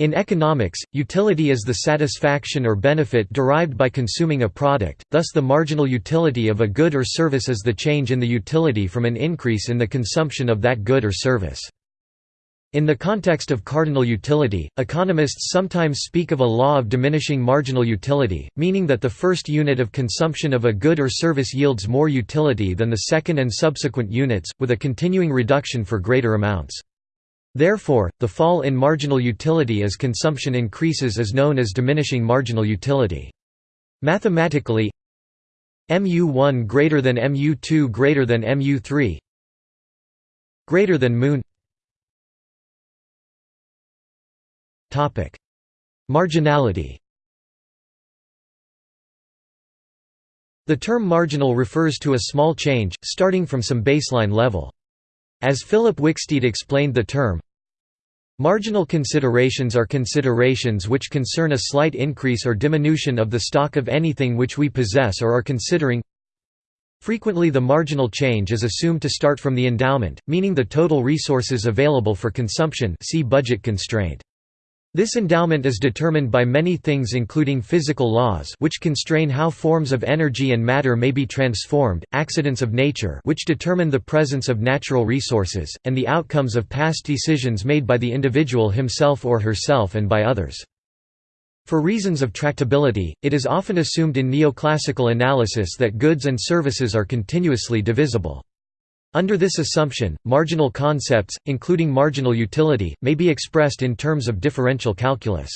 In economics, utility is the satisfaction or benefit derived by consuming a product, thus the marginal utility of a good or service is the change in the utility from an increase in the consumption of that good or service. In the context of cardinal utility, economists sometimes speak of a law of diminishing marginal utility, meaning that the first unit of consumption of a good or service yields more utility than the second and subsequent units, with a continuing reduction for greater amounts. Therefore, the fall in marginal utility as consumption increases is known as diminishing marginal utility. Mathematically, mu1 greater than mu2 greater than mu3 greater than moon. Topic marginality. The term marginal refers to a small change starting from some baseline level as Philip Wicksteed explained the term, Marginal considerations are considerations which concern a slight increase or diminution of the stock of anything which we possess or are considering Frequently the marginal change is assumed to start from the endowment, meaning the total resources available for consumption see budget constraint. This endowment is determined by many things including physical laws which constrain how forms of energy and matter may be transformed, accidents of nature which determine the presence of natural resources, and the outcomes of past decisions made by the individual himself or herself and by others. For reasons of tractability, it is often assumed in neoclassical analysis that goods and services are continuously divisible. Under this assumption, marginal concepts, including marginal utility, may be expressed in terms of differential calculus.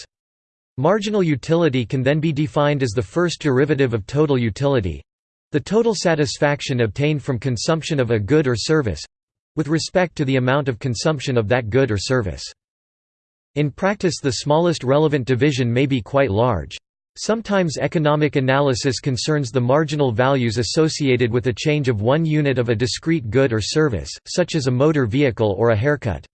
Marginal utility can then be defined as the first derivative of total utility—the total satisfaction obtained from consumption of a good or service—with respect to the amount of consumption of that good or service. In practice the smallest relevant division may be quite large. Sometimes economic analysis concerns the marginal values associated with a change of one unit of a discrete good or service, such as a motor vehicle or a haircut.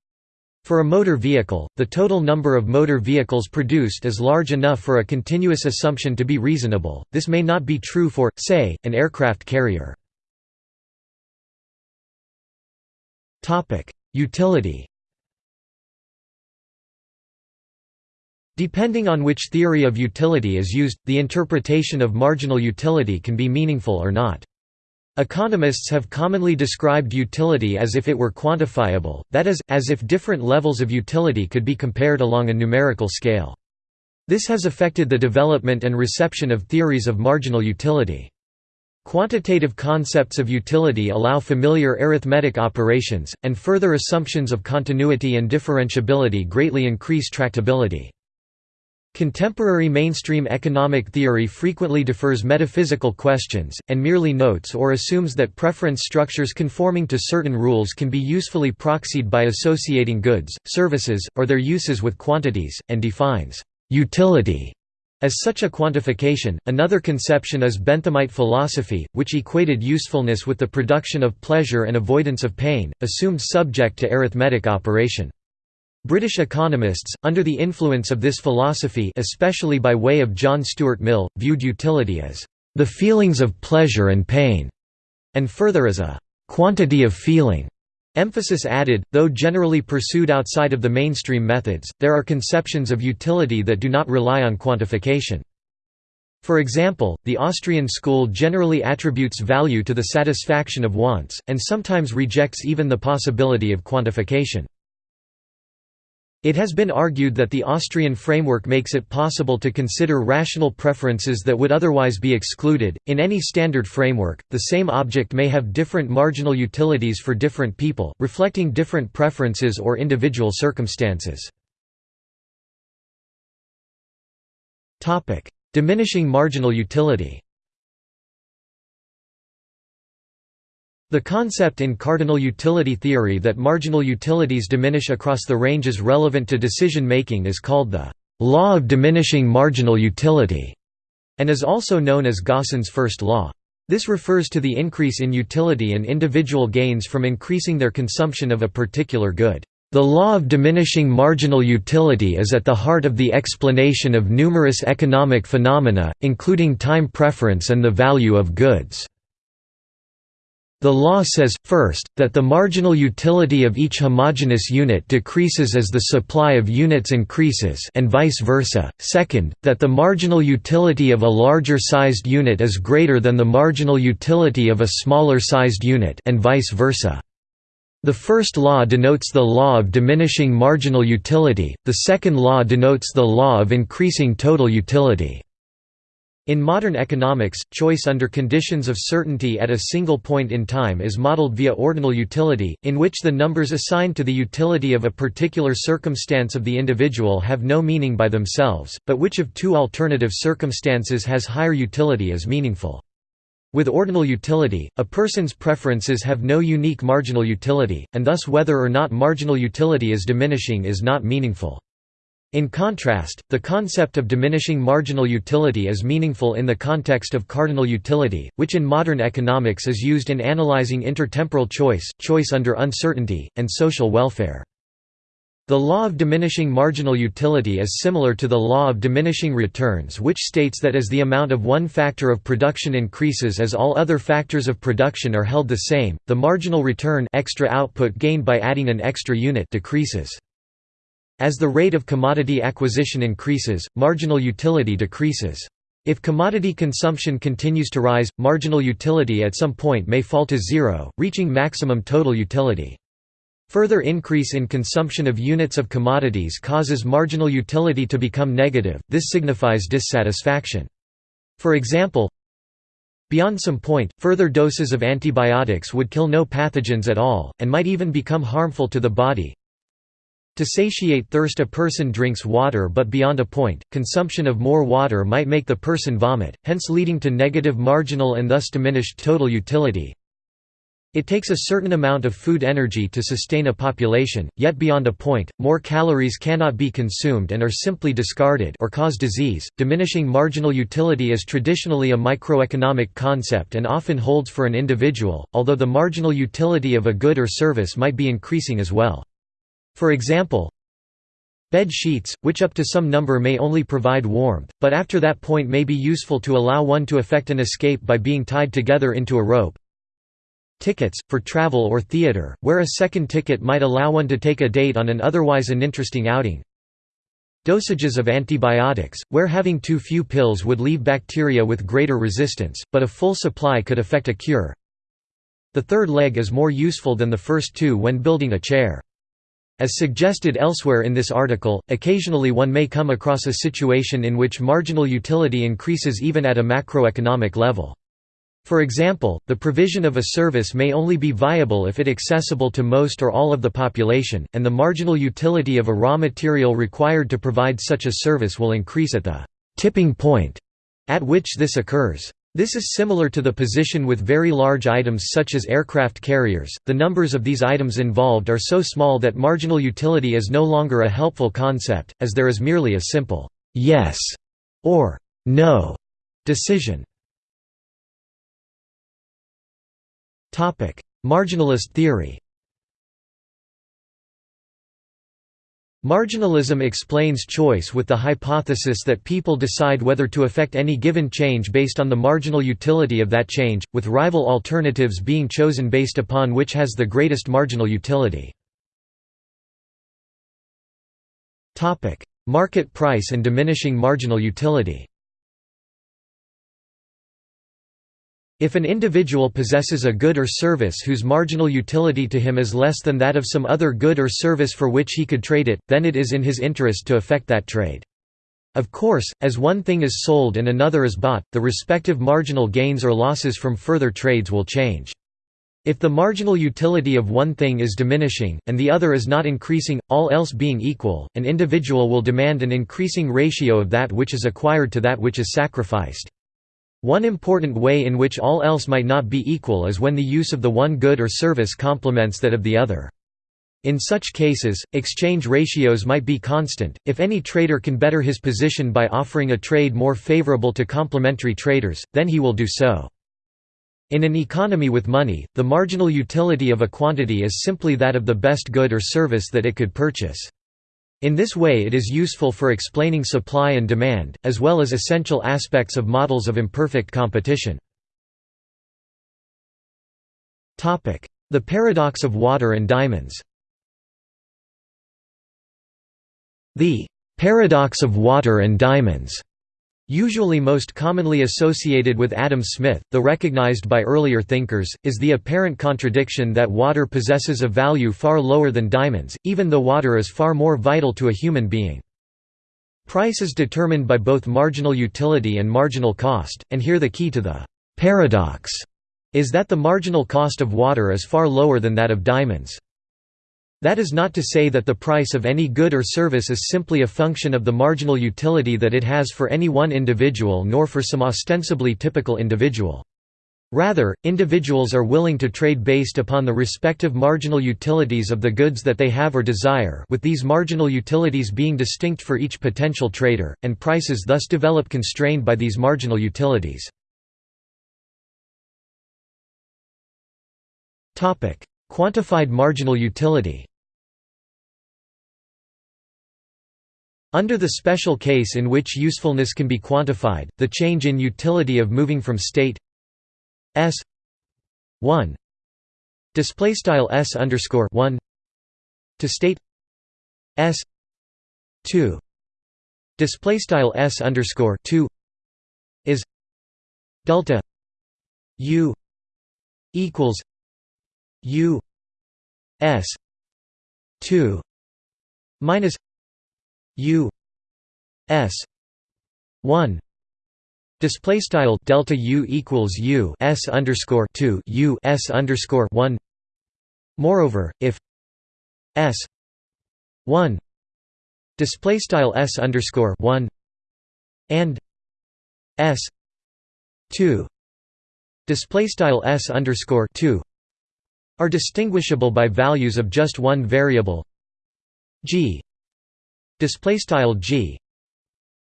For a motor vehicle, the total number of motor vehicles produced is large enough for a continuous assumption to be reasonable, this may not be true for, say, an aircraft carrier. Utility Depending on which theory of utility is used, the interpretation of marginal utility can be meaningful or not. Economists have commonly described utility as if it were quantifiable, that is, as if different levels of utility could be compared along a numerical scale. This has affected the development and reception of theories of marginal utility. Quantitative concepts of utility allow familiar arithmetic operations, and further assumptions of continuity and differentiability greatly increase tractability. Contemporary mainstream economic theory frequently defers metaphysical questions, and merely notes or assumes that preference structures conforming to certain rules can be usefully proxied by associating goods, services, or their uses with quantities, and defines utility as such a quantification. Another conception is Benthamite philosophy, which equated usefulness with the production of pleasure and avoidance of pain, assumed subject to arithmetic operation. British economists, under the influence of this philosophy especially by way of John Stuart Mill, viewed utility as the feelings of pleasure and pain, and further as a quantity of feeling. Emphasis added, though generally pursued outside of the mainstream methods, there are conceptions of utility that do not rely on quantification. For example, the Austrian school generally attributes value to the satisfaction of wants, and sometimes rejects even the possibility of quantification. It has been argued that the Austrian framework makes it possible to consider rational preferences that would otherwise be excluded. In any standard framework, the same object may have different marginal utilities for different people, reflecting different preferences or individual circumstances. Topic: Diminishing marginal utility. The concept in cardinal utility theory that marginal utilities diminish across the ranges relevant to decision-making is called the «law of diminishing marginal utility» and is also known as Gossen's first law. This refers to the increase in utility and individual gains from increasing their consumption of a particular good. The law of diminishing marginal utility is at the heart of the explanation of numerous economic phenomena, including time preference and the value of goods. The law says, first, that the marginal utility of each homogeneous unit decreases as the supply of units increases and vice versa, second, that the marginal utility of a larger-sized unit is greater than the marginal utility of a smaller-sized unit and vice versa. The first law denotes the law of diminishing marginal utility, the second law denotes the law of increasing total utility. In modern economics, choice under conditions of certainty at a single point in time is modeled via ordinal utility, in which the numbers assigned to the utility of a particular circumstance of the individual have no meaning by themselves, but which of two alternative circumstances has higher utility is meaningful. With ordinal utility, a person's preferences have no unique marginal utility, and thus whether or not marginal utility is diminishing is not meaningful. In contrast, the concept of diminishing marginal utility is meaningful in the context of cardinal utility, which in modern economics is used in analyzing intertemporal choice, choice under uncertainty, and social welfare. The law of diminishing marginal utility is similar to the law of diminishing returns which states that as the amount of one factor of production increases as all other factors of production are held the same, the marginal return extra output gained by adding an extra unit decreases. As the rate of commodity acquisition increases, marginal utility decreases. If commodity consumption continues to rise, marginal utility at some point may fall to zero, reaching maximum total utility. Further increase in consumption of units of commodities causes marginal utility to become negative, this signifies dissatisfaction. For example, Beyond some point, further doses of antibiotics would kill no pathogens at all, and might even become harmful to the body. To satiate thirst a person drinks water but beyond a point, consumption of more water might make the person vomit, hence leading to negative marginal and thus diminished total utility. It takes a certain amount of food energy to sustain a population, yet beyond a point, more calories cannot be consumed and are simply discarded or cause disease. Diminishing marginal utility is traditionally a microeconomic concept and often holds for an individual, although the marginal utility of a good or service might be increasing as well. For example, bed sheets, which up to some number may only provide warmth, but after that point may be useful to allow one to effect an escape by being tied together into a rope. Tickets, for travel or theater, where a second ticket might allow one to take a date on an otherwise uninteresting outing. Dosages of antibiotics, where having too few pills would leave bacteria with greater resistance, but a full supply could effect a cure. The third leg is more useful than the first two when building a chair. As suggested elsewhere in this article, occasionally one may come across a situation in which marginal utility increases even at a macroeconomic level. For example, the provision of a service may only be viable if it accessible to most or all of the population, and the marginal utility of a raw material required to provide such a service will increase at the tipping point at which this occurs. This is similar to the position with very large items such as aircraft carriers. The numbers of these items involved are so small that marginal utility is no longer a helpful concept, as there is merely a simple yes or no decision. Topic: Marginalist theory. Marginalism explains choice with the hypothesis that people decide whether to affect any given change based on the marginal utility of that change, with rival alternatives being chosen based upon which has the greatest marginal utility. Market price and diminishing marginal utility If an individual possesses a good or service whose marginal utility to him is less than that of some other good or service for which he could trade it, then it is in his interest to effect that trade. Of course, as one thing is sold and another is bought, the respective marginal gains or losses from further trades will change. If the marginal utility of one thing is diminishing, and the other is not increasing, all else being equal, an individual will demand an increasing ratio of that which is acquired to that which is sacrificed. One important way in which all else might not be equal is when the use of the one good or service complements that of the other. In such cases, exchange ratios might be constant. If any trader can better his position by offering a trade more favorable to complementary traders, then he will do so. In an economy with money, the marginal utility of a quantity is simply that of the best good or service that it could purchase. In this way it is useful for explaining supply and demand, as well as essential aspects of models of imperfect competition. The paradox of water and diamonds The paradox of water and diamonds Usually most commonly associated with Adam Smith, though recognized by earlier thinkers, is the apparent contradiction that water possesses a value far lower than diamonds, even though water is far more vital to a human being. Price is determined by both marginal utility and marginal cost, and here the key to the «paradox» is that the marginal cost of water is far lower than that of diamonds. That is not to say that the price of any good or service is simply a function of the marginal utility that it has for any one individual nor for some ostensibly typical individual. Rather, individuals are willing to trade based upon the respective marginal utilities of the goods that they have or desire with these marginal utilities being distinct for each potential trader, and prices thus develop constrained by these marginal utilities. Quantified marginal utility Under the special case in which usefulness can be quantified, the change in utility of moving from state s 1 display style s underscore 1 to state s 2 display style s underscore 2 is delta u equals u s 2 minus u s 1 display style delta u equals u s underscore 2 u s underscore 1 moreover if s 1 display style s underscore 1 and s 2 display style s underscore 2 are distinguishable by values of just one variable g display style g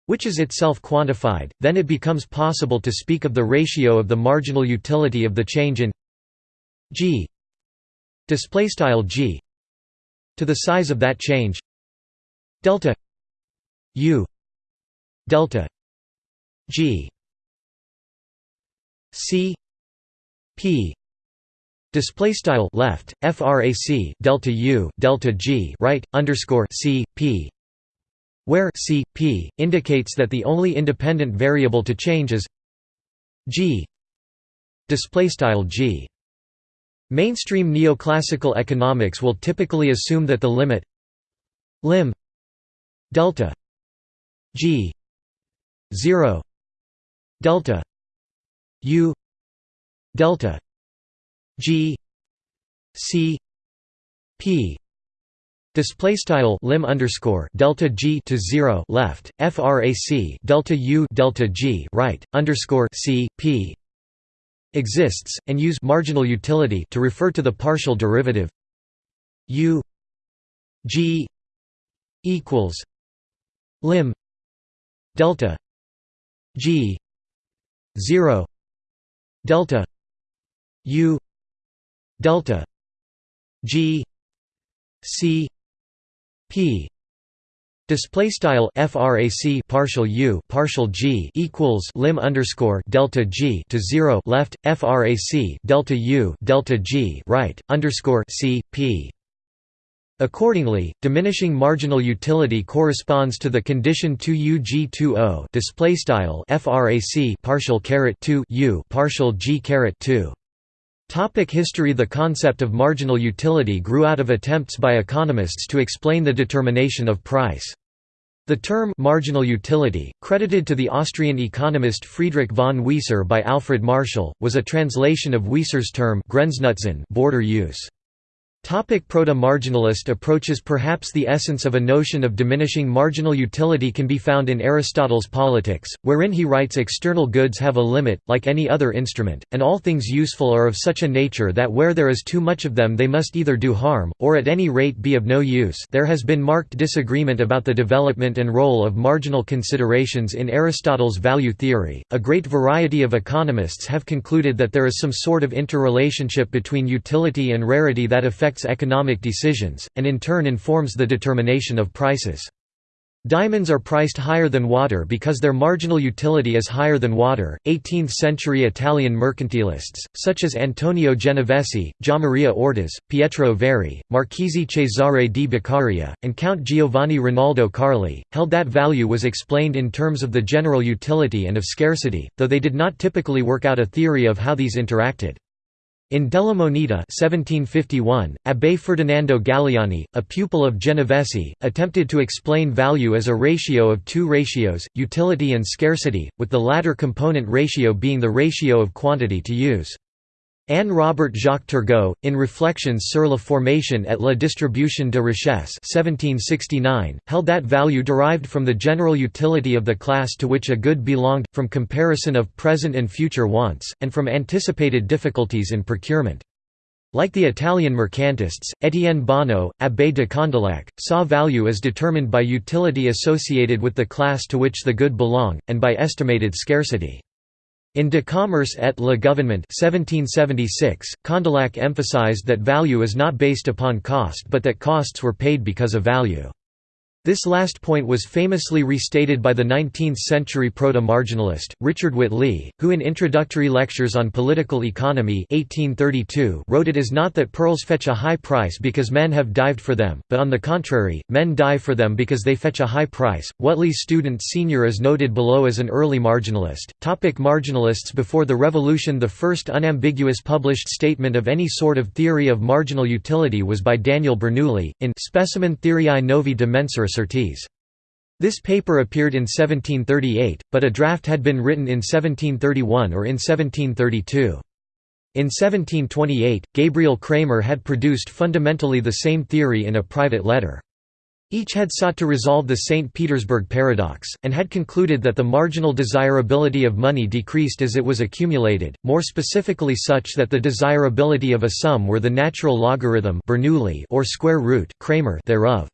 which is itself quantified then it becomes possible to speak of the ratio of the marginal utility of the change in g display style g to the size of that change delta u delta g c p display style left frac delta u delta g right underscore c p where C, P, indicates that the only independent variable to change is g g. Mainstream neoclassical economics will typically assume that the limit lim delta g 0 delta u delta g c p Display style lim underscore delta g to zero left frac delta u delta g right underscore c p exists and use marginal utility to refer to the partial derivative u g equals lim delta g zero delta u delta g c display style frac partial u partial g equals lim underscore delta g to 0 left frac delta u delta g right underscore c p. Accordingly, diminishing marginal utility corresponds to the condition 2 UG20 display style frac partial caret 2 u partial g caret 2 Topic history The concept of marginal utility grew out of attempts by economists to explain the determination of price. The term «marginal utility», credited to the Austrian economist Friedrich von Wieser by Alfred Marshall, was a translation of Wieser's term Grenznutzen border use. Proto-marginalist approaches Perhaps the essence of a notion of diminishing marginal utility can be found in Aristotle's Politics, wherein he writes external goods have a limit, like any other instrument, and all things useful are of such a nature that where there is too much of them they must either do harm, or at any rate be of no use there has been marked disagreement about the development and role of marginal considerations in Aristotle's value theory. A great variety of economists have concluded that there is some sort of interrelationship between utility and rarity that affects affects economic decisions, and in turn informs the determination of prices. Diamonds are priced higher than water because their marginal utility is higher than water. 18th century Italian mercantilists, such as Antonio Genovesi, Giammaria Ortes, Pietro Verri, Marchese Cesare di Beccaria, and Count Giovanni Rinaldo Carli, held that value was explained in terms of the general utility and of scarcity, though they did not typically work out a theory of how these interacted. In Della Moneta 1751, Abbé Ferdinando Galiani, a pupil of Genovesi, attempted to explain value as a ratio of two ratios, utility and scarcity, with the latter component ratio being the ratio of quantity to use. Anne Robert Jacques Turgot, in Reflections sur la formation et la distribution de richesse 1769, held that value derived from the general utility of the class to which a good belonged, from comparison of present and future wants, and from anticipated difficulties in procurement. Like the Italian mercantists, Étienne Bonnot, abbé de Condillac, saw value as determined by utility associated with the class to which the good belong, and by estimated scarcity. In De Commerce et le Gouvernement 1776, Condillac emphasized that value is not based upon cost but that costs were paid because of value. This last point was famously restated by the 19th-century proto-marginalist, Richard Whately, who in Introductory Lectures on Political Economy 1832 wrote it is not that pearls fetch a high price because men have dived for them, but on the contrary, men dive for them because they fetch a high price. Whately's student senior is noted below as an early marginalist. Topic marginalists Before the Revolution the first unambiguous published statement of any sort of theory of marginal utility was by Daniel Bernoulli, in Specimen Theoriae Novi de Mensura this paper appeared in 1738, but a draft had been written in 1731 or in 1732. In 1728, Gabriel Cramer had produced fundamentally the same theory in a private letter. Each had sought to resolve the St. Petersburg paradox, and had concluded that the marginal desirability of money decreased as it was accumulated, more specifically such that the desirability of a sum were the natural logarithm or square root Cramer thereof.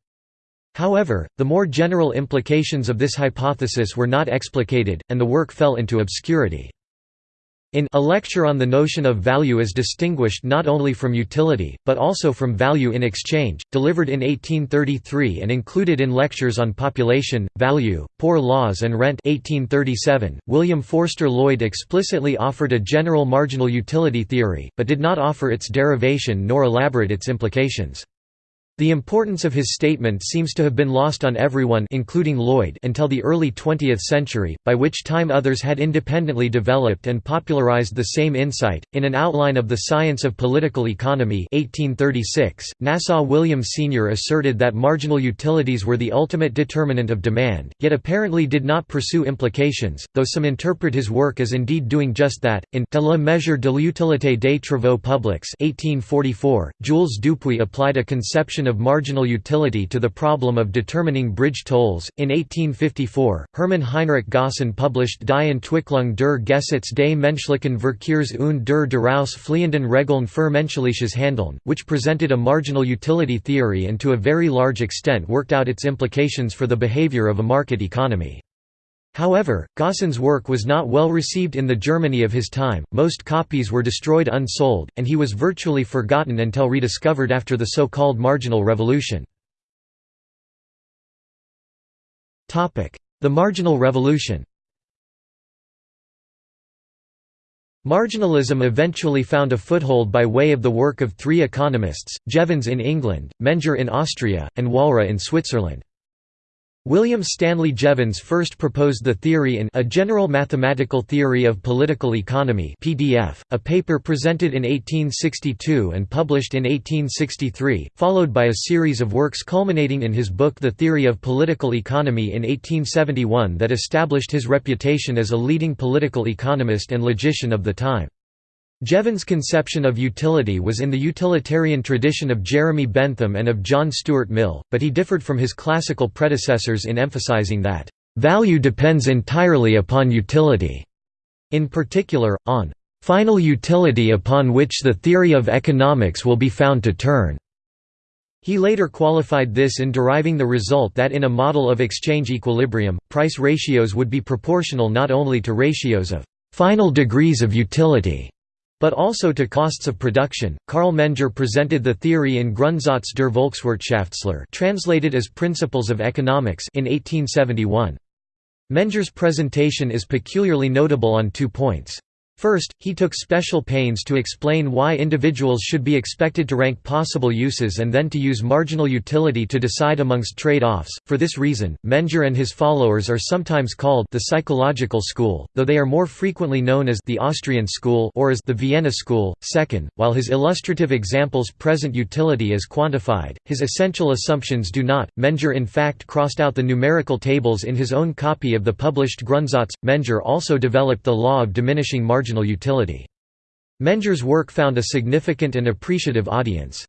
However, the more general implications of this hypothesis were not explicated, and the work fell into obscurity. In A Lecture on the Notion of Value as Distinguished Not Only from Utility, but also from Value in Exchange, delivered in 1833 and included in Lectures on Population, Value, Poor Laws and Rent 1837, William Forster Lloyd explicitly offered a general marginal utility theory, but did not offer its derivation nor elaborate its implications. The importance of his statement seems to have been lost on everyone including Lloyd until the early 20th century, by which time others had independently developed and popularized the same insight. In an outline of the science of political economy 1836, Nassau William Senior asserted that marginal utilities were the ultimate determinant of demand, yet apparently did not pursue implications, though some interpret his work as indeed doing just that. In De la mesure de l'utilité des travaux publics 1844, Jules Dupuit applied a conception of marginal utility to the problem of determining bridge tolls. In 1854, Hermann Heinrich Gossen published Die Entwicklung der Gesetz des menschlichen Verkehrs und der daraus fliehenden Regeln für menschliches Handeln, which presented a marginal utility theory and to a very large extent worked out its implications for the behavior of a market economy. However, Gossen's work was not well received in the Germany of his time, most copies were destroyed unsold, and he was virtually forgotten until rediscovered after the so-called Marginal Revolution. The Marginal Revolution Marginalism eventually found a foothold by way of the work of three economists, Jevons in England, Menger in Austria, and Walras in Switzerland. William Stanley Jevons first proposed the theory in A General Mathematical Theory of Political Economy PDF, a paper presented in 1862 and published in 1863, followed by a series of works culminating in his book The Theory of Political Economy in 1871 that established his reputation as a leading political economist and logician of the time. Jevons' conception of utility was in the utilitarian tradition of Jeremy Bentham and of John Stuart Mill, but he differed from his classical predecessors in emphasizing that, "...value depends entirely upon utility", in particular, on "...final utility upon which the theory of economics will be found to turn." He later qualified this in deriving the result that in a model of exchange equilibrium, price ratios would be proportional not only to ratios of "...final degrees of utility", but also to costs of production. Carl Menger presented the theory in Grundsatz der Volkswirtschaftslehre, translated as Principles of Economics, in 1871. Menger's presentation is peculiarly notable on two points. First, he took special pains to explain why individuals should be expected to rank possible uses and then to use marginal utility to decide amongst trade-offs. For this reason, Menger and his followers are sometimes called the psychological school, though they are more frequently known as the Austrian school or as the Vienna school. Second, while his illustrative examples present utility as quantified, his essential assumptions do not. Menger in fact crossed out the numerical tables in his own copy of the published Grundsatz. Menger also developed the law of diminishing marginal marginal utility. Menger's work found a significant and appreciative audience.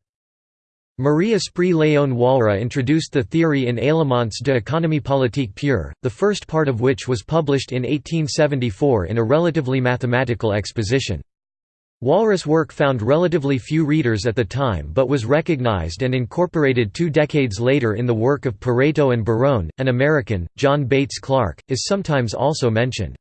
Marie Esprit Léon Walras introduced the theory in Éléments de économie politique pure, the first part of which was published in 1874 in a relatively mathematical exposition. Walras' work found relatively few readers at the time but was recognized and incorporated two decades later in the work of Pareto and Barone. An American, John Bates Clark, is sometimes also mentioned.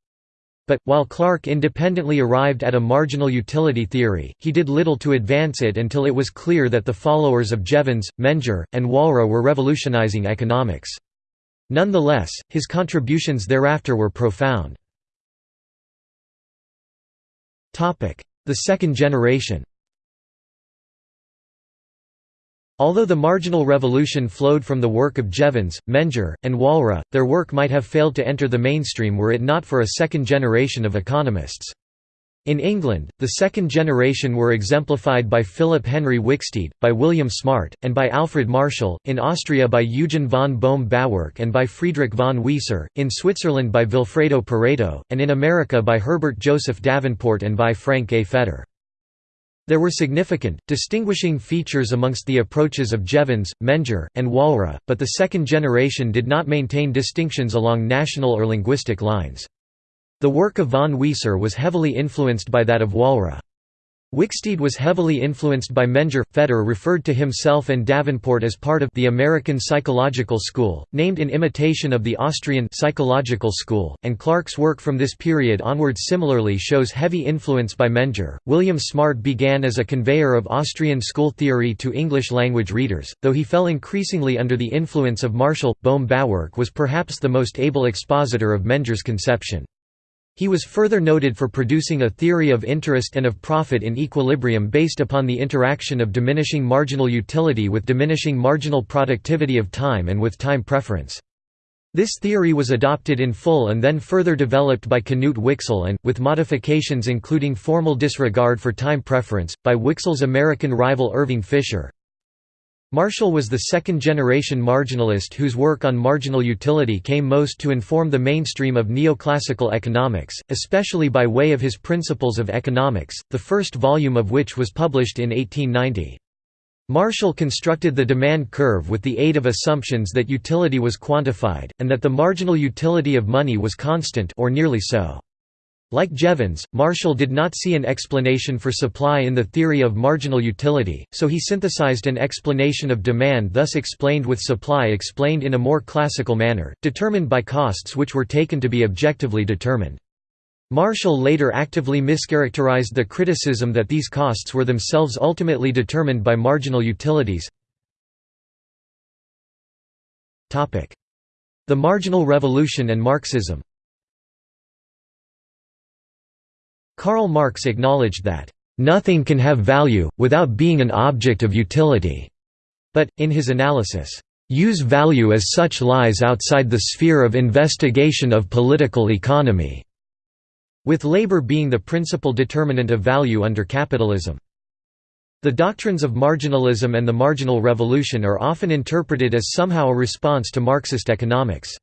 But, while Clark independently arrived at a marginal utility theory, he did little to advance it until it was clear that the followers of Jevons, Menger, and Walras were revolutionizing economics. Nonetheless, his contributions thereafter were profound. The second generation Although the marginal revolution flowed from the work of Jevons, Menger, and Walras, their work might have failed to enter the mainstream were it not for a second generation of economists. In England, the second generation were exemplified by Philip Henry Wicksteed, by William Smart, and by Alfred Marshall, in Austria by Eugen von Bohm-Bawerk and by Friedrich von Wieser, in Switzerland by Vilfredo Pareto, and in America by Herbert Joseph Davenport and by Frank A. Fetter. There were significant, distinguishing features amongst the approaches of Jevons, Menger, and Walras, but the second generation did not maintain distinctions along national or linguistic lines. The work of von Wieser was heavily influenced by that of Walras. Wicksteed was heavily influenced by Menger. Fetter referred to himself and Davenport as part of the American Psychological School, named in imitation of the Austrian Psychological School, and Clark's work from this period onward similarly shows heavy influence by Menger. William Smart began as a conveyor of Austrian school theory to English language readers, though he fell increasingly under the influence of Marshall. Bohm Bawerk was perhaps the most able expositor of Menger's conception. He was further noted for producing a theory of interest and of profit in equilibrium based upon the interaction of diminishing marginal utility with diminishing marginal productivity of time and with time preference. This theory was adopted in full and then further developed by Knut Wicksell and, with modifications including formal disregard for time preference, by Wicksell's American rival Irving Fisher. Marshall was the second-generation marginalist whose work on marginal utility came most to inform the mainstream of neoclassical economics, especially by way of his Principles of Economics, the first volume of which was published in 1890. Marshall constructed the demand curve with the aid of assumptions that utility was quantified, and that the marginal utility of money was constant or nearly so. Like Jevons, Marshall did not see an explanation for supply in the theory of marginal utility, so he synthesized an explanation of demand thus explained with supply explained in a more classical manner, determined by costs which were taken to be objectively determined. Marshall later actively mischaracterized the criticism that these costs were themselves ultimately determined by marginal utilities. The marginal revolution and Marxism Karl Marx acknowledged that, "...nothing can have value, without being an object of utility." But, in his analysis, "...use value as such lies outside the sphere of investigation of political economy." with labor being the principal determinant of value under capitalism. The doctrines of marginalism and the marginal revolution are often interpreted as somehow a response to Marxist economics.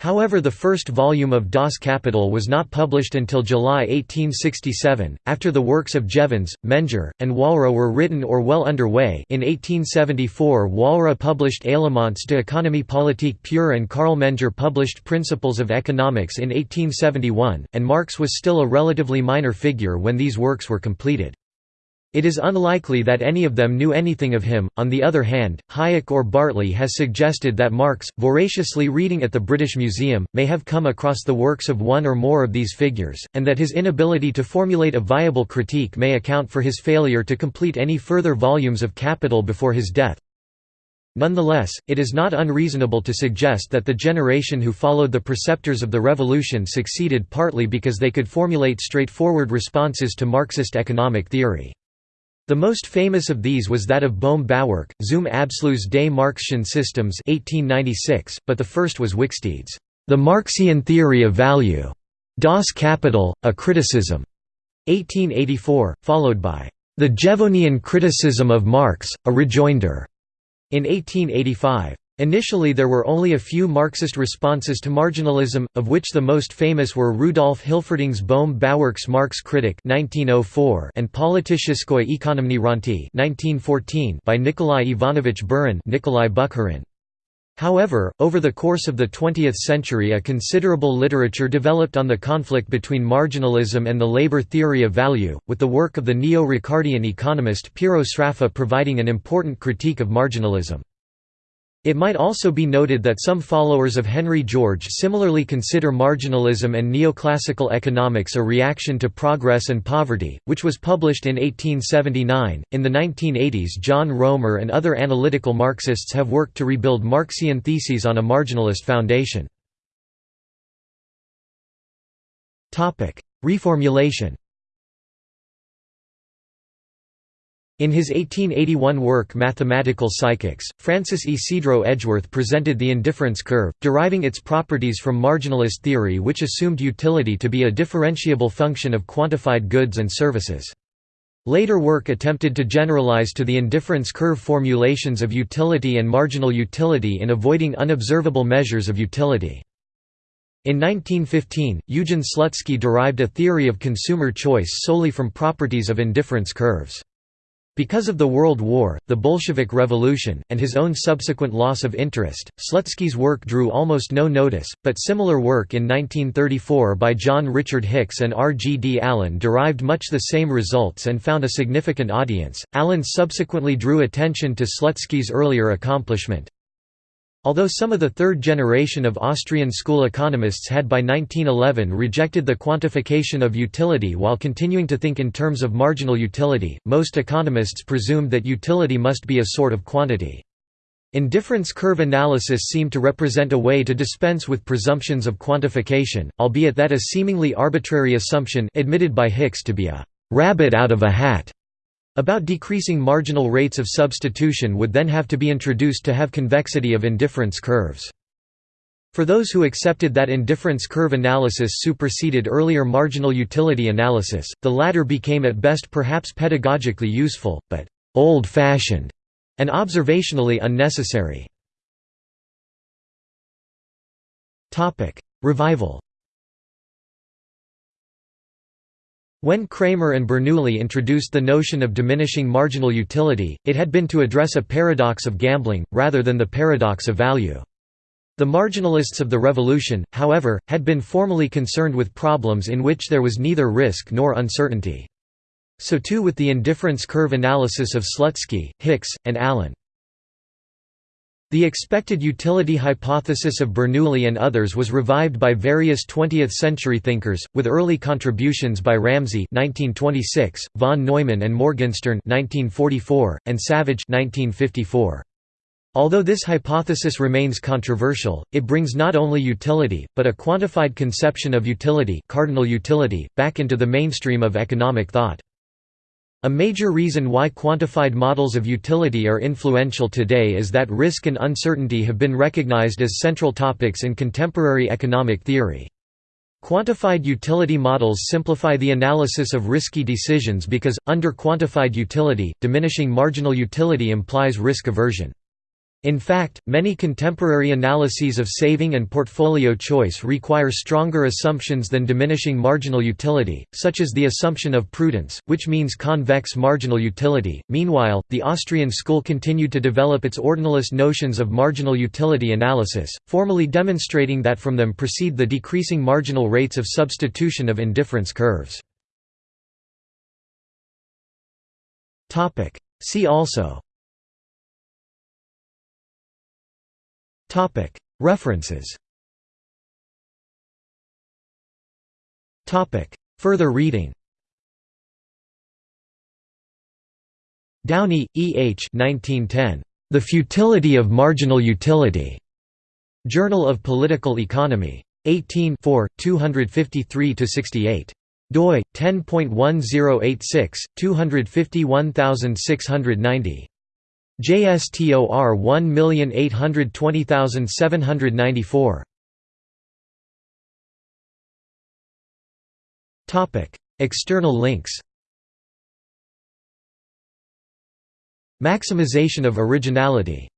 However the first volume of Das Kapital was not published until July 1867, after the works of Jevons, Menger, and Walras were written or well underway in 1874 Walras published Éléments de économie politique pure and Carl Menger published Principles of Economics in 1871, and Marx was still a relatively minor figure when these works were completed. It is unlikely that any of them knew anything of him. On the other hand, Hayek or Bartley has suggested that Marx, voraciously reading at the British Museum, may have come across the works of one or more of these figures, and that his inability to formulate a viable critique may account for his failure to complete any further volumes of Capital before his death. Nonetheless, it is not unreasonable to suggest that the generation who followed the preceptors of the revolution succeeded partly because they could formulate straightforward responses to Marxist economic theory. The most famous of these was that of Bohm Bawerk, Zum Abschluss des Marxischen Systems 1896, but the first was Wicksteed's The Marxian Theory of Value. Das Kapital, a Criticism, 1884, followed by The Jevonian Criticism of Marx, a Rejoinder, in 1885. Initially there were only a few Marxist responses to marginalism, of which the most famous were Rudolf Hilferding's Bohm Bawerk's Marx Critic 1904 and Politicheskoye Ekonomny Renti 1914 by Nikolai Ivanovich Burin Nikolai Bukharin. However, over the course of the 20th century a considerable literature developed on the conflict between marginalism and the labor theory of value, with the work of the neo-Ricardian economist Piero Sraffa providing an important critique of marginalism. It might also be noted that some followers of Henry George similarly consider marginalism and neoclassical economics a reaction to progress and poverty, which was published in 1879. In the 1980s, John Roemer and other analytical Marxists have worked to rebuild Marxian theses on a marginalist foundation. Reformulation In his 1881 work Mathematical Psychics, Francis Ysidro Edgeworth presented the indifference curve, deriving its properties from marginalist theory which assumed utility to be a differentiable function of quantified goods and services. Later work attempted to generalize to the indifference curve formulations of utility and marginal utility in avoiding unobservable measures of utility. In 1915, Eugen Slutsky derived a theory of consumer choice solely from properties of indifference curves. Because of the World War, the Bolshevik Revolution, and his own subsequent loss of interest, Slutsky's work drew almost no notice, but similar work in 1934 by John Richard Hicks and R. G. D. Allen derived much the same results and found a significant audience. Allen subsequently drew attention to Slutsky's earlier accomplishment, Although some of the third generation of Austrian school economists had by 1911 rejected the quantification of utility while continuing to think in terms of marginal utility, most economists presumed that utility must be a sort of quantity. Indifference curve analysis seemed to represent a way to dispense with presumptions of quantification, albeit that a seemingly arbitrary assumption admitted by Hicks to be a «rabbit out of a hat» About decreasing marginal rates of substitution would then have to be introduced to have convexity of indifference curves. For those who accepted that indifference curve analysis superseded earlier marginal utility analysis, the latter became at best perhaps pedagogically useful, but «old-fashioned» and observationally unnecessary. Revival When Cramer and Bernoulli introduced the notion of diminishing marginal utility, it had been to address a paradox of gambling, rather than the paradox of value. The marginalists of the revolution, however, had been formally concerned with problems in which there was neither risk nor uncertainty. So too with the indifference curve analysis of Slutsky, Hicks, and Allen. The expected utility hypothesis of Bernoulli and others was revived by various 20th-century thinkers, with early contributions by Ramsey (1926), von Neumann and Morgenstern (1944), and Savage (1954). Although this hypothesis remains controversial, it brings not only utility, but a quantified conception of utility, cardinal utility back into the mainstream of economic thought. A major reason why quantified models of utility are influential today is that risk and uncertainty have been recognized as central topics in contemporary economic theory. Quantified utility models simplify the analysis of risky decisions because, under quantified utility, diminishing marginal utility implies risk aversion. In fact, many contemporary analyses of saving and portfolio choice require stronger assumptions than diminishing marginal utility, such as the assumption of prudence, which means convex marginal utility. Meanwhile, the Austrian school continued to develop its ordinalist notions of marginal utility analysis, formally demonstrating that from them proceed the decreasing marginal rates of substitution of indifference curves. See also References Further reading Downey, E. H. 1910. The Futility of Marginal Utility. Journal of Political Economy. 18 253–68 doi 10.1086 251690 JSTOR 1820794 Topic External links. Maximization of originality